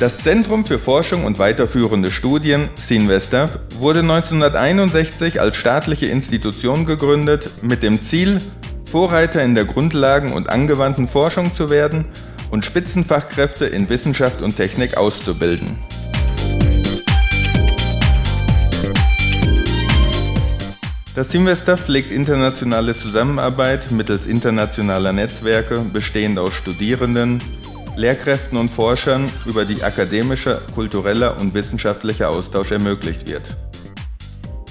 Das Zentrum für Forschung und weiterführende Studien, CINVESTAF, wurde 1961 als staatliche Institution gegründet mit dem Ziel, Vorreiter in der Grundlagen- und angewandten Forschung zu werden und Spitzenfachkräfte in Wissenschaft und Technik auszubilden. Das Teamvester pflegt internationale Zusammenarbeit mittels internationaler Netzwerke, bestehend aus Studierenden, Lehrkräften und Forschern, über die akademischer, kultureller und wissenschaftlicher Austausch ermöglicht wird.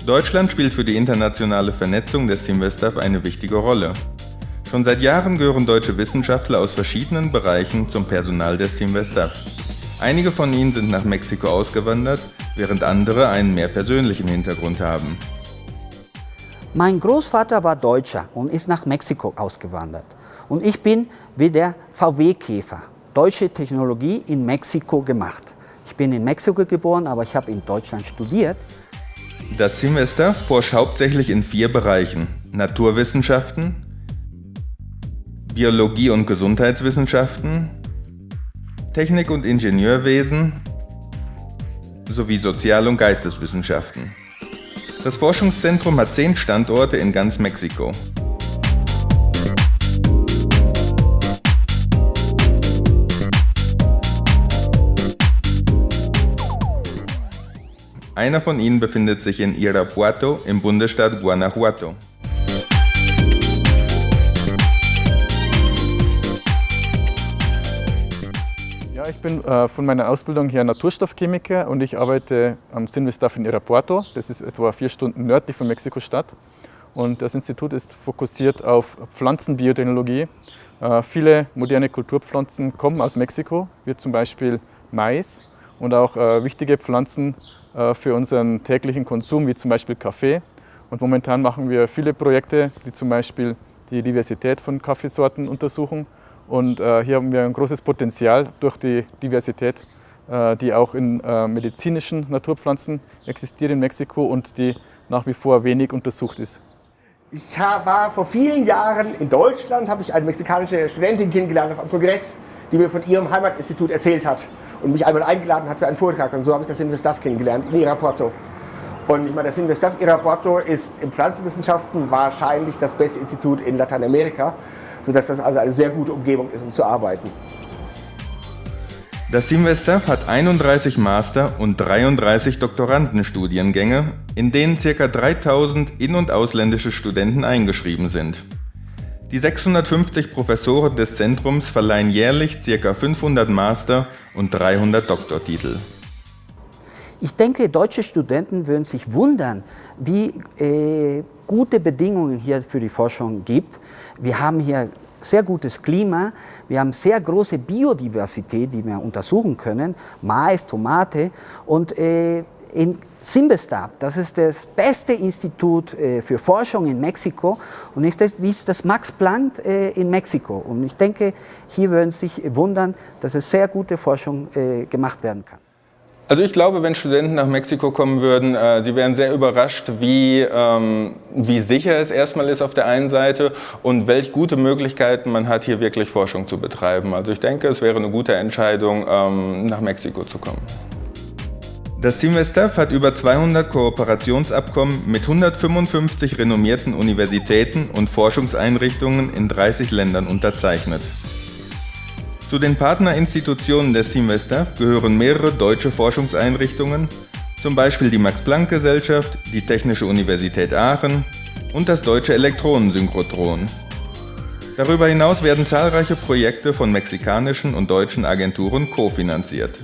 Deutschland spielt für die internationale Vernetzung des Teamvestaf eine wichtige Rolle. Schon seit Jahren gehören deutsche Wissenschaftler aus verschiedenen Bereichen zum Personal des Teamvestaf. Einige von ihnen sind nach Mexiko ausgewandert, während andere einen mehr persönlichen Hintergrund haben. Mein Großvater war Deutscher und ist nach Mexiko ausgewandert. Und ich bin wie der VW-Käfer, deutsche Technologie in Mexiko gemacht. Ich bin in Mexiko geboren, aber ich habe in Deutschland studiert. Das Semester forscht hauptsächlich in vier Bereichen. Naturwissenschaften, Biologie und Gesundheitswissenschaften, Technik- und Ingenieurwesen sowie Sozial- und Geisteswissenschaften. Das Forschungszentrum hat zehn Standorte in ganz Mexiko. Einer von ihnen befindet sich in Irapuato im Bundesstaat Guanajuato. ich bin äh, von meiner Ausbildung her Naturstoffchemiker und ich arbeite am Sinvestaff in Irapuato. Das ist etwa vier Stunden nördlich von Mexiko-Stadt. Und das Institut ist fokussiert auf Pflanzenbiotechnologie. Äh, viele moderne Kulturpflanzen kommen aus Mexiko, wie zum Beispiel Mais und auch äh, wichtige Pflanzen für unseren täglichen Konsum, wie zum Beispiel Kaffee. Und momentan machen wir viele Projekte, die zum Beispiel die Diversität von Kaffeesorten untersuchen und äh, hier haben wir ein großes Potenzial durch die Diversität, äh, die auch in äh, medizinischen Naturpflanzen existiert in Mexiko und die nach wie vor wenig untersucht ist. Ich war vor vielen Jahren in Deutschland, habe ich eine mexikanische Studentin kennengelernt auf einem Kongress, die mir von ihrem Heimatinstitut erzählt hat und mich einmal eingeladen hat für einen Vortrag. Und so habe ich das Investaf kennengelernt in Irapuato. Und ich meine, das Investaf Irapuato ist in Pflanzenwissenschaften wahrscheinlich das beste Institut in Lateinamerika sodass das also eine sehr gute Umgebung ist, um zu arbeiten. Das Simvestav hat 31 Master- und 33 Doktorandenstudiengänge, in denen ca. 3000 in- und ausländische Studenten eingeschrieben sind. Die 650 Professoren des Zentrums verleihen jährlich ca. 500 Master- und 300 Doktortitel. Ich denke, deutsche Studenten würden sich wundern, wie äh, gute Bedingungen hier für die Forschung gibt. Wir haben hier sehr gutes Klima, wir haben sehr große Biodiversität, die wir untersuchen können, Mais, Tomate und äh, in Simbestab, das ist das beste Institut äh, für Forschung in Mexiko und ist das, wie ist das Max Planck äh, in Mexiko. Und ich denke, hier würden Sie sich wundern, dass es sehr gute Forschung äh, gemacht werden kann. Also ich glaube, wenn Studenten nach Mexiko kommen würden, äh, sie wären sehr überrascht, wie, ähm, wie sicher es erstmal ist auf der einen Seite und welche gute Möglichkeiten man hat, hier wirklich Forschung zu betreiben. Also ich denke, es wäre eine gute Entscheidung, ähm, nach Mexiko zu kommen. Das Team Westaf hat über 200 Kooperationsabkommen mit 155 renommierten Universitäten und Forschungseinrichtungen in 30 Ländern unterzeichnet. Zu den Partnerinstitutionen des Semester gehören mehrere deutsche Forschungseinrichtungen, zum Beispiel die Max-Planck-Gesellschaft, die Technische Universität Aachen und das Deutsche Elektronensynchrotron. Darüber hinaus werden zahlreiche Projekte von mexikanischen und deutschen Agenturen kofinanziert.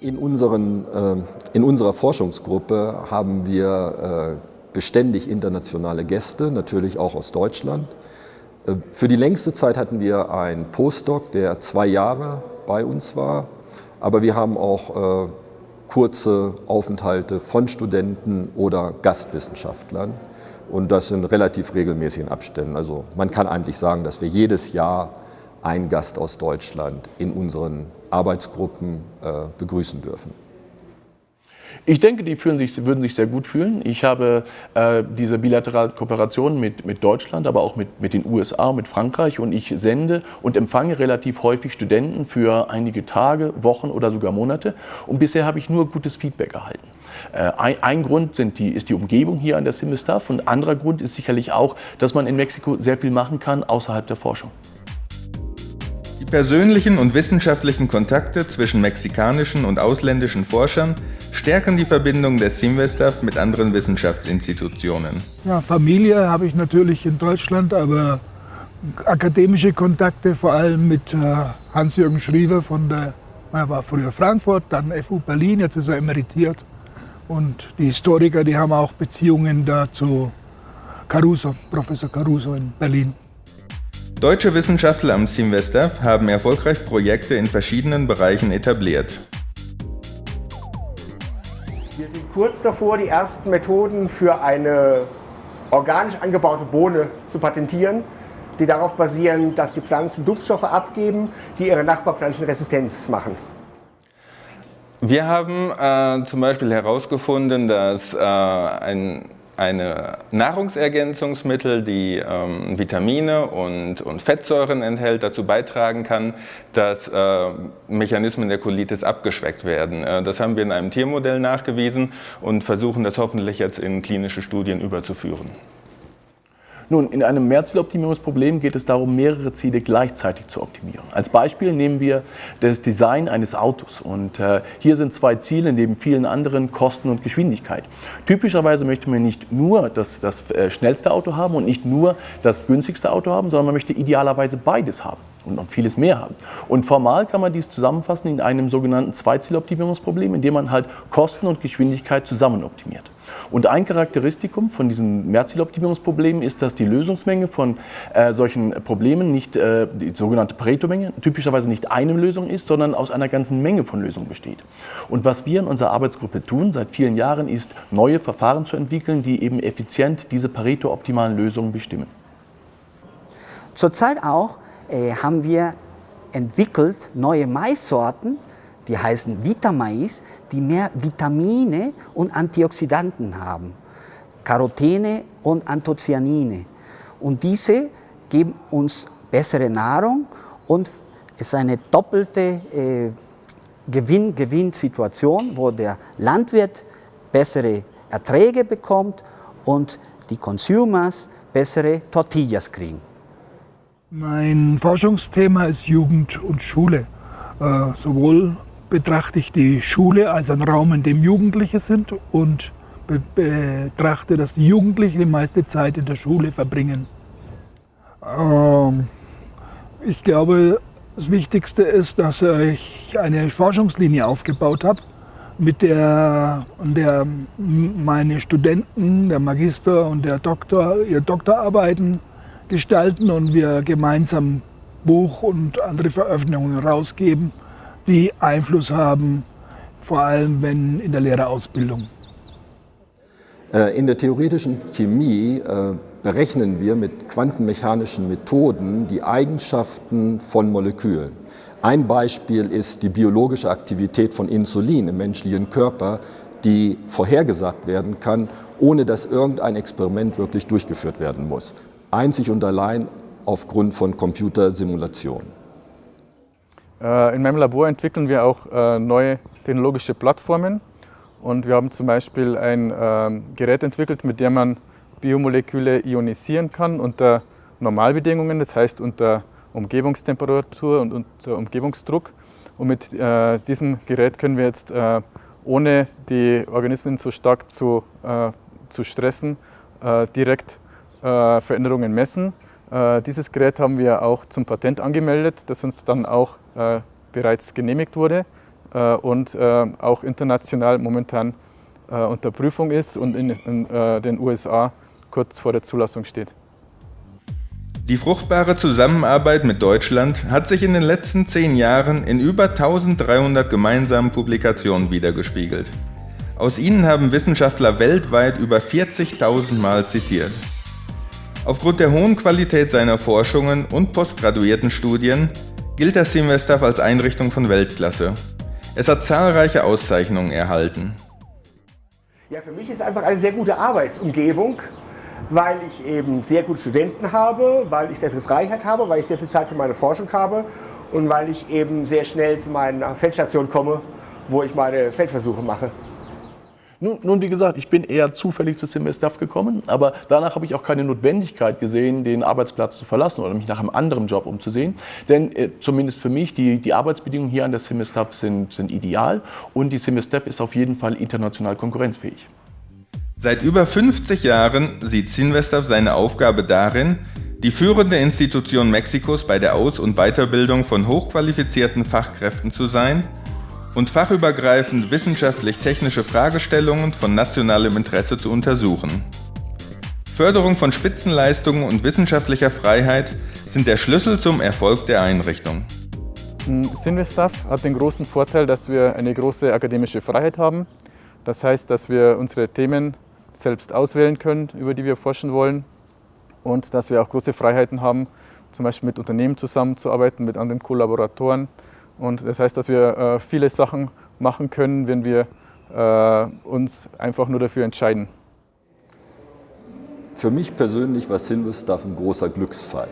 In, unseren, äh, in unserer Forschungsgruppe haben wir äh, beständig internationale Gäste, natürlich auch aus Deutschland. Äh, für die längste Zeit hatten wir einen Postdoc, der zwei Jahre bei uns war, aber wir haben auch kurze Aufenthalte von Studenten oder Gastwissenschaftlern und das in relativ regelmäßigen Abständen. Also man kann eigentlich sagen, dass wir jedes Jahr einen Gast aus Deutschland in unseren Arbeitsgruppen äh, begrüßen dürfen. Ich denke, die sich, würden sich sehr gut fühlen. Ich habe äh, diese bilaterale Kooperation mit, mit Deutschland, aber auch mit, mit den USA, mit Frankreich und ich sende und empfange relativ häufig Studenten für einige Tage, Wochen oder sogar Monate und bisher habe ich nur gutes Feedback erhalten. Äh, ein, ein, Grund die, ist die Umgebung hier an der Simmelstaff und ein anderer Grund ist sicherlich auch, dass man in Mexiko sehr viel machen kann außerhalb der Forschung. Die persönlichen und wissenschaftlichen Kontakte zwischen mexikanischen und ausländischen Forschern stärken die Verbindung des Simvestav mit anderen Wissenschaftsinstitutionen. Ja, Familie habe ich natürlich in Deutschland, aber akademische Kontakte vor allem mit äh, Hans-Jürgen Schriever von der, er war früher Frankfurt, dann FU Berlin, jetzt ist er emeritiert. Und die Historiker, die haben auch Beziehungen da zu Caruso, Professor Caruso in Berlin. Deutsche Wissenschaftler am Simvestav haben erfolgreich Projekte in verschiedenen Bereichen etabliert. Wir sind kurz davor, die ersten Methoden für eine organisch angebaute Bohne zu patentieren, die darauf basieren, dass die Pflanzen Duftstoffe abgeben, die ihre Nachbarpflanzen Resistenz machen. Wir haben äh, zum Beispiel herausgefunden, dass äh, ein eine Nahrungsergänzungsmittel, die ähm, Vitamine und, und, Fettsäuren enthält, dazu beitragen kann, dass äh, Mechanismen der Colitis abgeschwächt werden. Äh, das haben wir in einem Tiermodell nachgewiesen und versuchen das hoffentlich jetzt in klinische Studien überzuführen. Nun, in einem Mehrzieloptimierungsproblem geht es darum, mehrere Ziele gleichzeitig zu optimieren. Als Beispiel nehmen wir das Design eines Autos. Und äh, hier sind zwei Ziele neben vielen anderen Kosten und Geschwindigkeit. Typischerweise möchte man nicht nur das, das äh, schnellste Auto haben und nicht nur das günstigste Auto haben, sondern man möchte idealerweise beides haben und noch vieles mehr haben. Und formal kann man dies zusammenfassen in einem sogenannten Zweizieloptimierungsproblem, in dem man halt Kosten und Geschwindigkeit zusammen optimiert. Und ein Charakteristikum von diesen Mehrzieloptimierungsproblemen ist, dass die Lösungsmenge von äh, solchen Problemen nicht äh, die sogenannte Pareto-Menge typischerweise nicht eine Lösung ist, sondern aus einer ganzen Menge von Lösungen besteht. Und was wir in unserer Arbeitsgruppe tun seit vielen Jahren, ist neue Verfahren zu entwickeln, die eben effizient diese Pareto-optimalen Lösungen bestimmen. Zurzeit auch äh, haben wir entwickelt neue Maissorten, die heißen Vitamais, die mehr Vitamine und Antioxidanten haben, Carotene und Anthocyanine. Und diese geben uns bessere Nahrung und es ist eine doppelte äh, Gewinn-Gewinn-Situation, wo der Landwirt bessere Erträge bekommt und die Consumers bessere Tortillas kriegen. Mein Forschungsthema ist Jugend und Schule. Äh, sowohl betrachte ich die Schule als einen Raum, in dem Jugendliche sind und be betrachte, dass die Jugendlichen die meiste Zeit in der Schule verbringen. Ähm, ich glaube, das Wichtigste ist, dass ich eine Forschungslinie aufgebaut habe, mit der, der meine Studenten, der Magister und der Doktor ihre Doktorarbeiten gestalten und wir gemeinsam Buch und andere Veröffentlichungen rausgeben die Einfluss haben, vor allem wenn in der Lehrerausbildung. Äh, in der theoretischen Chemie äh, berechnen wir mit quantenmechanischen Methoden die Eigenschaften von Molekülen. Ein Beispiel ist die biologische Aktivität von Insulin im menschlichen Körper, die vorhergesagt werden kann, ohne dass irgendein Experiment wirklich durchgeführt werden muss. Einzig und allein aufgrund von Computersimulationen. Äh, in meinem Labor entwickeln wir auch äh, neue technologische Plattformen und wir haben zum Beispiel ein ähm, Gerät entwickelt, mit dem man Biomoleküle ionisieren kann unter Normalbedingungen, das heißt unter Umgebungstemperatur und unter Umgebungsdruck. Und mit äh, diesem Gerät können wir jetzt, ohne die Organismen so stark zu, zu stressen, direkt Veränderungen messen. Dieses Gerät haben wir auch zum Patent angemeldet, das uns dann auch äh, bereits genehmigt wurde äh, und äh, auch international momentan unter Prüfung ist und in den USA kurz vor der Zulassung steht. Die fruchtbare Zusammenarbeit mit Deutschland hat sich in den letzten zehn Jahren in über 1300 gemeinsamen Publikationen wiedergespiegelt. Aus ihnen haben Wissenschaftler weltweit über 40.000 Mal zitiert. Aufgrund der hohen Qualität seiner Forschungen und postgraduierten Studien gilt das Semester als Einrichtung von Weltklasse. Es hat zahlreiche Auszeichnungen erhalten. Ja, für mich ist einfach eine sehr gute Arbeitsumgebung, weil ich eben sehr gute Studenten habe, weil ich sehr viel Freiheit habe, weil ich sehr viel Zeit für meine Forschung habe und weil ich eben sehr schnell zu meiner Feldstation komme, wo ich meine Feldversuche mache. Nun, nun, wie gesagt, ich bin eher zufällig zu CMSDAF gekommen, aber danach habe ich auch keine Notwendigkeit gesehen, den Arbeitsplatz zu verlassen oder mich nach einem anderen Job umzusehen. Denn äh, zumindest für mich, die, die Arbeitsbedingungen hier an der CMSDAF sind, sind ideal und die CMSDAF ist auf jeden Fall international konkurrenzfähig. Seit über 50 Jahren sieht CINVESTAF seine Aufgabe darin, die führende Institution Mexikos bei der Aus- und Weiterbildung von hochqualifizierten Fachkräften zu sein und fachübergreifend wissenschaftlich-technische Fragestellungen von nationalem Interesse zu untersuchen. Förderung von Spitzenleistungen und wissenschaftlicher Freiheit sind der Schlüssel zum Erfolg der Einrichtung. Sinvestaff hat den großen Vorteil, dass wir eine große akademische Freiheit haben. Das heißt, dass wir unsere Themen selbst auswählen können, über die wir forschen wollen und dass wir auch große Freiheiten haben, zum Beispiel mit Unternehmen zusammenzuarbeiten, mit anderen Kollaboratoren, und das heißt, dass wir äh, viele Sachen machen können, wenn wir äh, uns einfach nur dafür entscheiden. Für mich persönlich war Sinvestaff ein großer Glücksfall.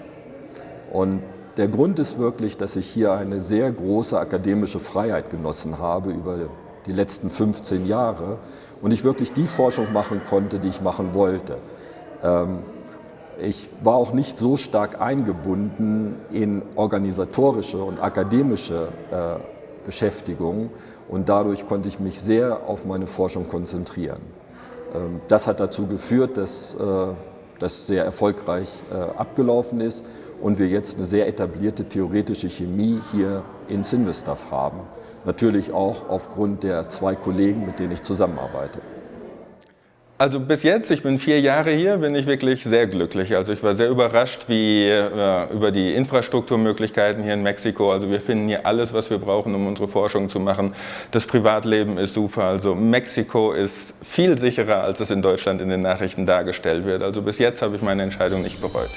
Und der Grund ist wirklich, dass ich hier eine sehr große akademische Freiheit genossen habe über die letzten 15 Jahre und ich wirklich die Forschung machen konnte, die ich machen wollte. Ähm, ich war auch nicht so stark eingebunden in organisatorische und akademische äh, Beschäftigung und dadurch konnte ich mich sehr auf meine Forschung konzentrieren. Ähm, das hat dazu geführt, dass äh, das sehr erfolgreich äh, abgelaufen ist und wir jetzt eine sehr etablierte theoretische Chemie hier in Sinvestav haben. Natürlich auch aufgrund der zwei Kollegen, mit denen ich zusammenarbeite. Also bis jetzt, ich bin vier Jahre hier, bin ich wirklich sehr glücklich. Also ich war sehr überrascht wie, äh, über die Infrastrukturmöglichkeiten hier in Mexiko. Also wir finden hier alles, was wir brauchen, um unsere Forschung zu machen. Das Privatleben ist super. Also Mexiko ist viel sicherer, als es in Deutschland in den Nachrichten dargestellt wird. Also bis jetzt habe ich meine Entscheidung nicht bereut.